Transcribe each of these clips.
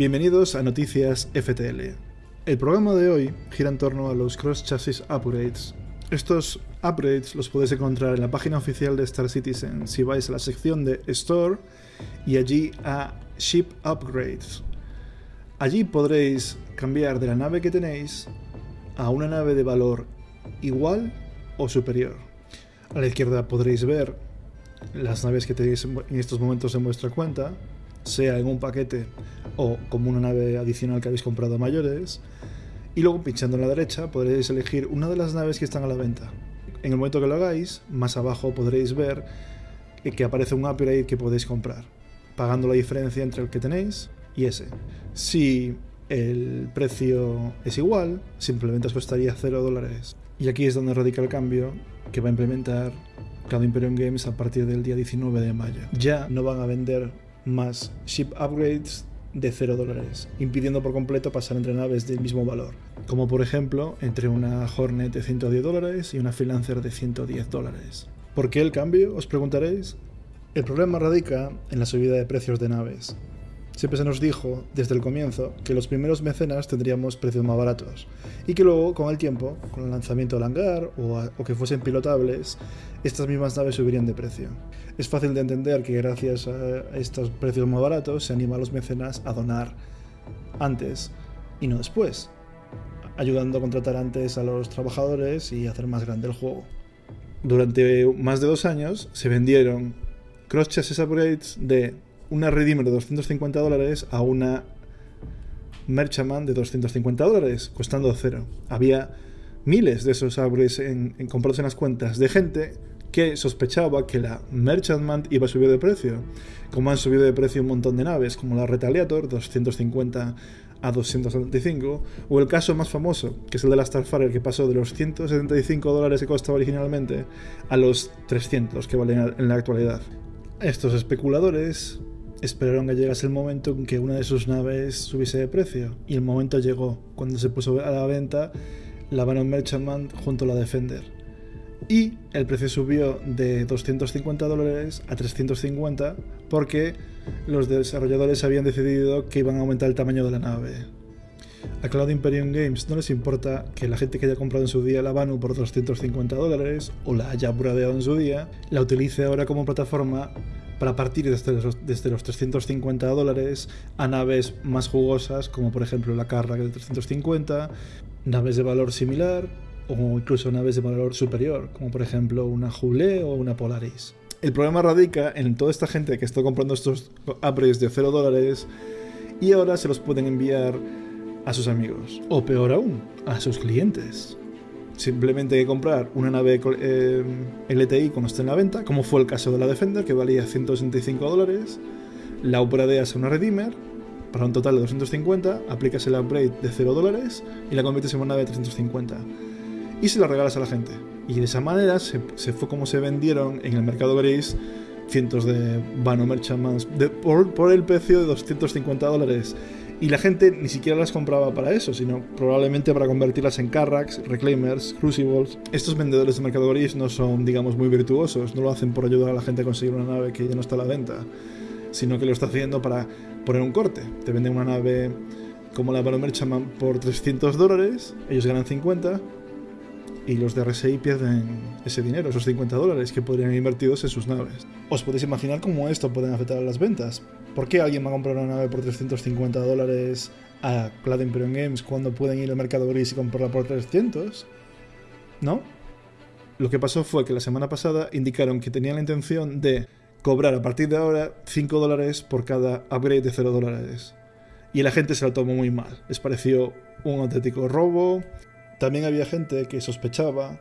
Bienvenidos a Noticias FTL. El programa de hoy gira en torno a los Cross Chassis Upgrades. Estos upgrades los podéis encontrar en la página oficial de Star Citizen si vais a la sección de Store y allí a Ship Upgrades. Allí podréis cambiar de la nave que tenéis a una nave de valor igual o superior. A la izquierda podréis ver las naves que tenéis en estos momentos en vuestra cuenta, sea en un paquete o como una nave adicional que habéis comprado a mayores. Y luego pinchando en la derecha podréis elegir una de las naves que están a la venta. En el momento que lo hagáis, más abajo podréis ver que aparece un upgrade que podéis comprar, pagando la diferencia entre el que tenéis y ese. Si el precio es igual, simplemente os costaría 0 dólares. Y aquí es donde radica el cambio que va a implementar Cloud Imperium Games a partir del día 19 de mayo. Ya no van a vender más ship upgrades de 0 dólares, impidiendo por completo pasar entre naves del mismo valor, como por ejemplo entre una Hornet de 110 dólares y una Freelancer de 110 dólares. ¿Por qué el cambio? Os preguntaréis. El problema radica en la subida de precios de naves. Siempre se nos dijo, desde el comienzo, que los primeros mecenas tendríamos precios más baratos y que luego, con el tiempo, con el lanzamiento del hangar o, que fuesen pilotables, estas mismas naves subirían de precio. Es fácil de entender que gracias a estos precios más baratos se anima a los mecenas a donar antes y no después, ayudando a contratar antes a los trabajadores y hacer más grande el juego. Durante más de dos años se vendieron cross-chassis upgrades de una Redeemer de 250 dólares a una Merchantman de 250 dólares, costando cero. Había miles de esos upgrades en, en comprados en las cuentas de gente que sospechaba que la Merchantman iba a subir de precio, como han subido de precio un montón de naves, como la Retaliator, 250 a 275, o el caso más famoso, que es el de la Starfarer, que pasó de los 175 dólares que costaba originalmente a los 300 que valen en la actualidad. Estos especuladores esperaron que llegase el momento en que una de sus naves subiese de precio, y el momento llegó, cuando se puso a la venta la Venom Merchantman junto a la Defender. Y el precio subió de 250 dólares a 350 porque los desarrolladores habían decidido que iban a aumentar el tamaño de la nave. A Cloud Imperium Games no les importa que la gente que haya comprado en su día la Vanu por 250 dólares o la haya bradeado en su día, la utilice ahora como plataforma para partir desde los, desde los 350 dólares a naves más jugosas como por ejemplo la Carrack de 350, naves de valor similar o incluso naves de valor superior como por ejemplo una Jubilee o una Polaris. El problema radica en toda esta gente que está comprando estos upgrades de 0 dólares y ahora se los pueden enviar a sus amigos. O peor aún, a sus clientes. Simplemente hay que comprar una nave eh, LTI cuando esté en la venta, como fue el caso de la Defender, que valía 165 dólares. La upgradeas a una Redeemer para un total de 250, aplicas el upgrade de 0 dólares y la conviertes en una nave de 350. Y se la regalas a la gente. Y de esa manera se, fue como se vendieron en el mercado gris cientos de Vano Merchantmans por, por el precio de 250 dólares. Y la gente ni siquiera las compraba para eso, sino probablemente para convertirlas en Carracks, Reclaimers, Crucibles. Estos vendedores de mercado gris no son, digamos, muy virtuosos, no lo hacen por ayudar a la gente a conseguir una nave que ya no está a la venta, sino que lo está haciendo para poner un corte. Te venden una nave como la Vano Merchantman por 300 dólares, ellos ganan 50, y los de RSI pierden ese dinero, esos 50 dólares que podrían invertidos en sus naves. Os podéis imaginar cómo esto puede afectar a las ventas. ¿Por qué alguien va a comprar una nave por 350 dólares a Cloud Imperium Games cuando pueden ir al mercado gris y comprarla por 300? ¿No? Lo que pasó fue que la semana pasada indicaron que tenían la intención de cobrar a partir de ahora 5 dólares por cada upgrade de 0 dólares. Y la gente se lo tomó muy mal. Les pareció un auténtico robo, también había gente que sospechaba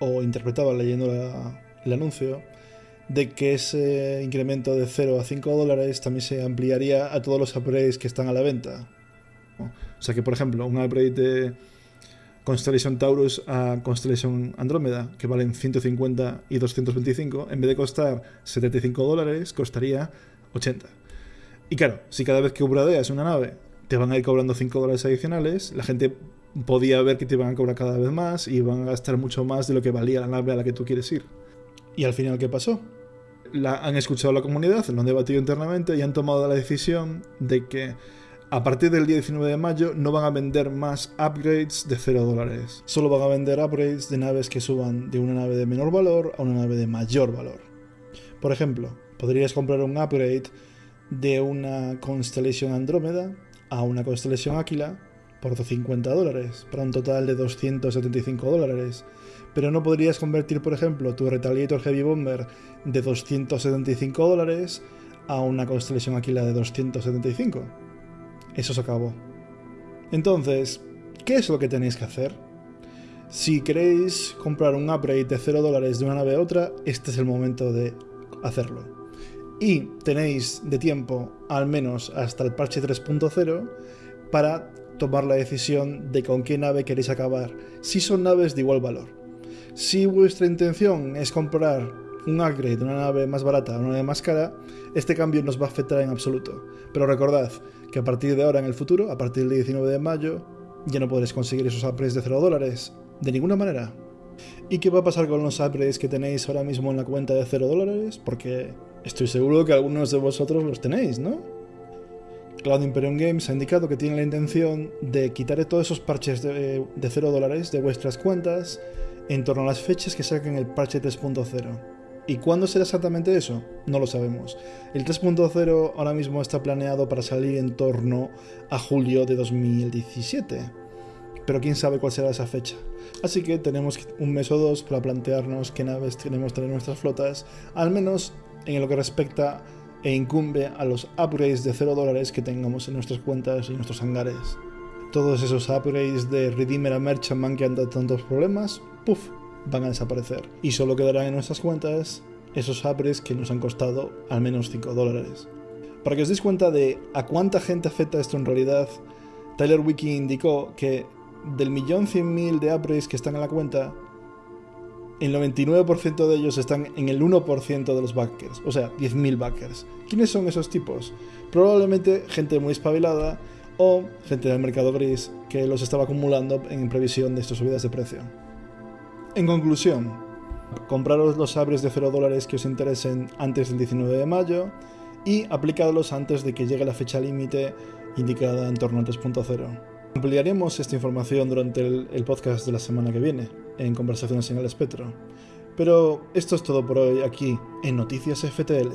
o interpretaba leyendo el anuncio de que ese incremento de 0 a 5 dólares también se ampliaría a todos los upgrades que están a la venta. O sea que, por ejemplo, un upgrade de Constellation Taurus a Constellation Andrómeda, que valen 150 y 225, en vez de costar 75 dólares, costaría 80. Y claro, si cada vez que upgradeas una nave te van a ir cobrando 5 dólares adicionales, la gente podía ver que te iban a cobrar cada vez más y iban a gastar mucho más de lo que valía la nave a la que tú quieres ir. Y al final, ¿qué pasó? La, han escuchado la comunidad, lo han debatido internamente y han tomado la decisión de que A partir del día 19 de mayo no van a vender más upgrades de 0 dólares. Solo van a vender upgrades de naves que suban de una nave de menor valor a una nave de mayor valor. Por ejemplo, podrías comprar un upgrade de una Constellation Andrómeda a una Constellation Aquila por 50 dólares, para un total de 275 dólares. Pero no podrías convertir, por ejemplo, tu Retaliator Heavy Bomber de 275 dólares a una Constellation Aquila de 275. Eso se acabó. Entonces, ¿qué es lo que tenéis que hacer? Si queréis comprar un upgrade de 0 dólares de una nave a otra, este es el momento de hacerlo. Y tenéis de tiempo al menos hasta el parche 3.0 para tomar la decisión de con qué nave queréis acabar, si son naves de igual valor. Si vuestra intención es comprar un upgrade de una nave más barata a una nave más cara, este cambio nos va a afectar en absoluto. Pero recordad que a partir de ahora en el futuro, a partir del 19 de mayo, ya no podréis conseguir esos upgrades de 0 dólares. De ninguna manera. ¿Y qué va a pasar con los upgrades que tenéis ahora mismo en la cuenta de 0 dólares? Porque estoy seguro que algunos de vosotros los tenéis, ¿no? Cloud Imperium Games ha indicado que tiene la intención de quitar todos esos parches de, 0 dólares de vuestras cuentas en torno a las fechas que saquen el parche 3.0. ¿Y cuándo será exactamente eso? No lo sabemos. El 3.0 ahora mismo está planeado para salir en torno a julio de 2017. Pero quién sabe cuál será esa fecha. Así que tenemos un mes o dos para plantearnos qué naves tenemos tener en nuestras flotas, al menos en lo que respecta e incumbe a los upgrades de 0 dólares que tengamos en nuestras cuentas y nuestros hangares. Todos esos upgrades de Redeemer a Merchantman que han dado tantos problemas, puff, van a desaparecer. Y solo quedarán en nuestras cuentas esos upgrades que nos han costado al menos 5 dólares. Para que os deis cuenta de a cuánta gente afecta esto en realidad, Tyler Wiki indicó que del millón cien mil de upgrades que están en la cuenta, el 99% de ellos están en el 1% de los backers, o sea, 10.000 backers. ¿Quiénes son esos tipos? Probablemente gente muy espabilada o gente del mercado gris que los estaba acumulando en previsión de estas subidas de precio. En conclusión, compraros los abres de 0 dólares que os interesen antes del 19 de mayo y aplicadlos antes de que llegue la fecha límite indicada en torno al 3.0. Ampliaremos esta información durante el, podcast de la semana que viene, en Conversaciones en el Espectro. Pero esto es todo por hoy aquí en Noticias FTL.